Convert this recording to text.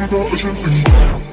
me that it's your thing